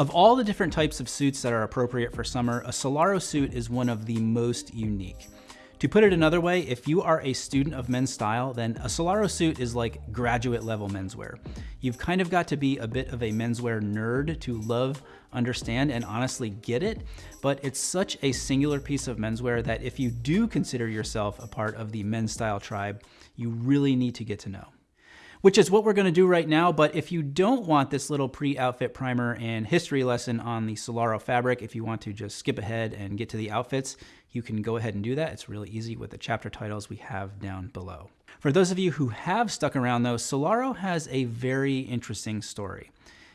Of all the different types of suits that are appropriate for summer, a Solaro suit is one of the most unique. To put it another way, if you are a student of men's style, then a Solaro suit is like graduate level menswear. You've kind of got to be a bit of a menswear nerd to love, understand, and honestly get it, but it's such a singular piece of menswear that if you do consider yourself a part of the men's style tribe, you really need to get to know which is what we're going to do right now. But if you don't want this little pre-outfit primer and history lesson on the Solaro fabric, if you want to just skip ahead and get to the outfits, you can go ahead and do that. It's really easy with the chapter titles we have down below. For those of you who have stuck around though, Solaro has a very interesting story.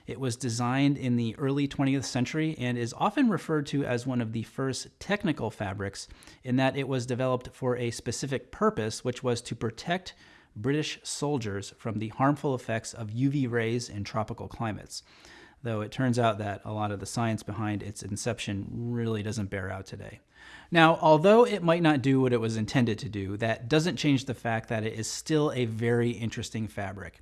It was designed in the early 20th century and is often referred to as one of the first technical fabrics in that it was developed for a specific purpose, which was to protect British soldiers from the harmful effects of UV rays in tropical climates. Though it turns out that a lot of the science behind its inception really doesn't bear out today. Now, although it might not do what it was intended to do, that doesn't change the fact that it is still a very interesting fabric.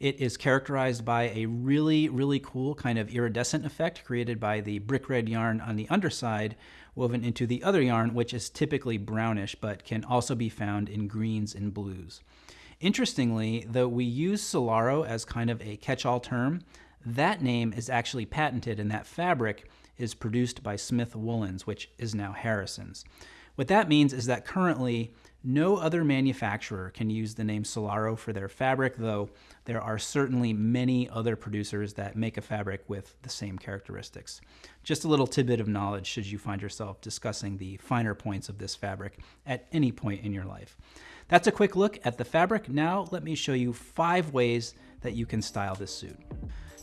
It is characterized by a really, really cool kind of iridescent effect created by the brick red yarn on the underside woven into the other yarn, which is typically brownish, but can also be found in greens and blues. Interestingly, though we use Solaro as kind of a catch-all term, that name is actually patented and that fabric is produced by Smith Woolens, which is now Harrison's. What that means is that currently no other manufacturer can use the name Solaro for their fabric, though there are certainly many other producers that make a fabric with the same characteristics. Just a little tidbit of knowledge should you find yourself discussing the finer points of this fabric at any point in your life. That's a quick look at the fabric. Now let me show you five ways that you can style this suit.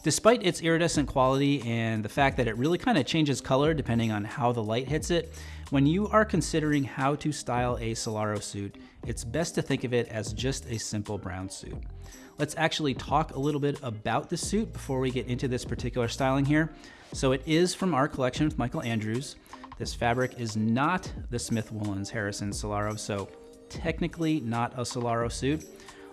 Despite its iridescent quality and the fact that it really kind of changes color depending on how the light hits it, when you are considering how to style a Solaro suit, it's best to think of it as just a simple brown suit. Let's actually talk a little bit about the suit before we get into this particular styling here. So it is from our collection with Michael Andrews. This fabric is not the Smith Woolens Harrison Solaro, so technically not a Solaro suit.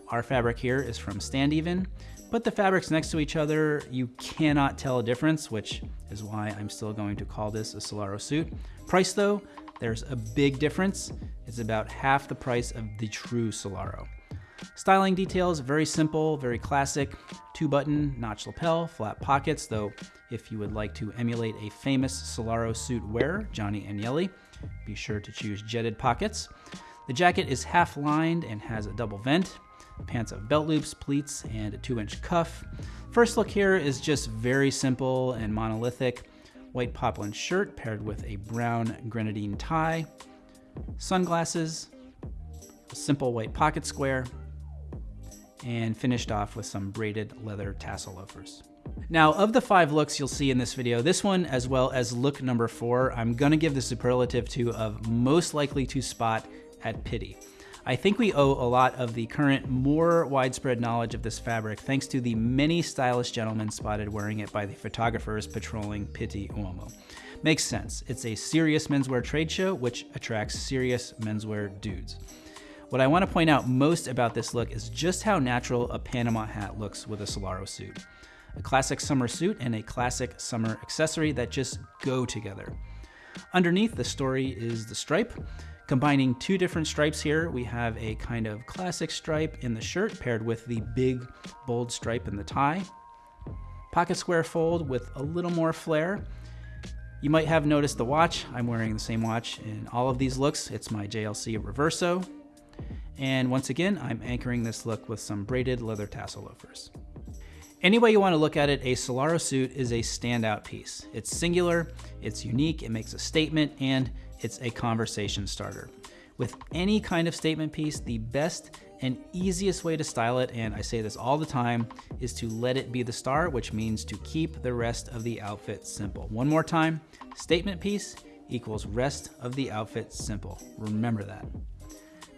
Our fabric here is from Standeven. Put the fabrics next to each other, you cannot tell a difference, which is why I'm still going to call this a Solaro suit. Price though, there's a big difference. It's about half the price of the true Solaro. Styling details, very simple, very classic. Two button, notch lapel, flat pockets, though if you would like to emulate a famous Solaro suit wearer, Gianni Agnelli, be sure to choose jetted pockets. The jacket is half lined and has a double vent. Pants have belt loops, pleats, and a 2-inch cuff. First look here is just very simple and monolithic. White poplin shirt paired with a brown grenadine tie. Sunglasses, a simple white pocket square, and finished off with some braided leather tassel loafers. Now, of the five looks you'll see in this video, this one, as well as look number four, I'm gonna give the superlative to of most likely to spot at Pitti. I think we owe a lot of the current more widespread knowledge of this fabric thanks to the many stylish gentlemen spotted wearing it by the photographers patrolling Pitti Uomo. Makes sense. It's a serious menswear trade show, which attracts serious menswear dudes. What I want to point out most about this look is just how natural a Panama hat looks with a Solaro suit. A classic summer suit and a classic summer accessory that just go together. Underneath, the story is the stripe. Combining two different stripes here, we have a kind of classic stripe in the shirt paired with the big bold stripe in the tie. Pocket square fold with a little more flair. You might have noticed the watch. I'm wearing the same watch in all of these looks. It's my JLC Reverso. And once again, I'm anchoring this look with some braided leather tassel loafers. Any way you want to look at it, a Solaro suit is a standout piece. It's singular, it's unique, it makes a statement, and it's a conversation starter. With any kind of statement piece, the best and easiest way to style it, and I say this all the time, is to let it be the star, which means to keep the rest of the outfit simple. One more time, statement piece equals rest of the outfit simple. Remember that.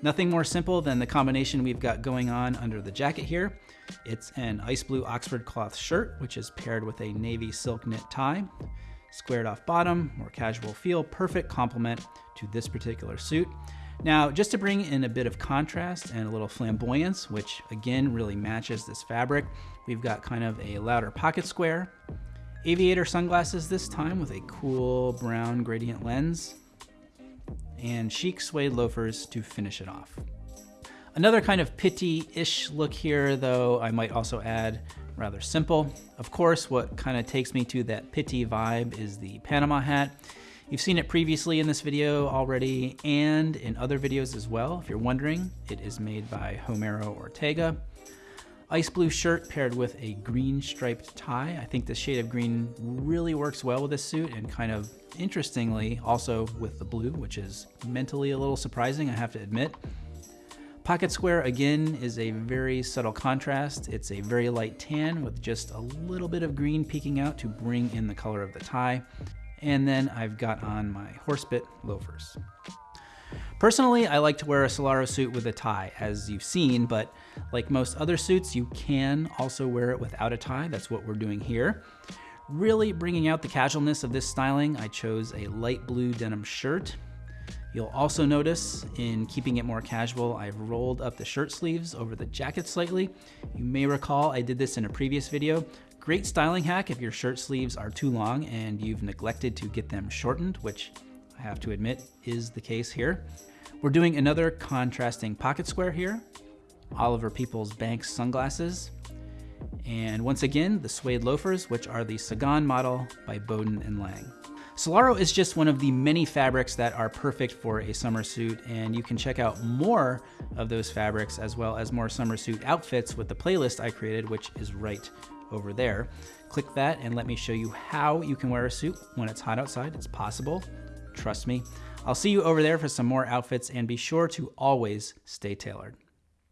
Nothing more simple than the combination we've got going on under the jacket here. It's an ice blue Oxford cloth shirt, which is paired with a navy silk knit tie. Squared off bottom, more casual feel, perfect complement to this particular suit. Now, just to bring in a bit of contrast and a little flamboyance, which again really matches this fabric, we've got kind of a louder pocket square, Aviator sunglasses this time with a cool brown gradient lens, and chic suede loafers to finish it off. Another kind of Pitti-ish look here, though I might also add rather simple. Of course, what kind of takes me to that Pitti vibe is the Panama hat. You've seen it previously in this video already and in other videos as well. If you're wondering, it is made by Homero Ortega. Ice blue shirt paired with a green striped tie. I think the shade of green really works well with this suit and kind of interestingly also with the blue, which is mentally a little surprising, I have to admit. Pocket square again is a very subtle contrast. It's a very light tan with just a little bit of green peeking out to bring in the color of the tie. And then I've got on my horsebit loafers. Personally, I like to wear a Solaro suit with a tie, as you've seen, but like most other suits, you can also wear it without a tie. That's what we're doing here. Really bringing out the casualness of this styling, I chose a light blue denim shirt You'll also notice in keeping it more casual, I've rolled up the shirt sleeves over the jacket slightly. You may recall I did this in a previous video. Great styling hack if your shirt sleeves are too long and you've neglected to get them shortened, which I have to admit is the case here. We're doing another contrasting pocket square here, Oliver Peoples Banks sunglasses, and once again, the suede loafers, which are the Sagan model by Baudoin and Lange. Solaro is just one of the many fabrics that are perfect for a summer suit, and you can check out more of those fabrics as well as more summer suit outfits with the playlist I created, which is right over there. Click that and let me show you how you can wear a suit when it's hot outside. It's possible, trust me. I'll see you over there for some more outfits and be sure to always stay tailored.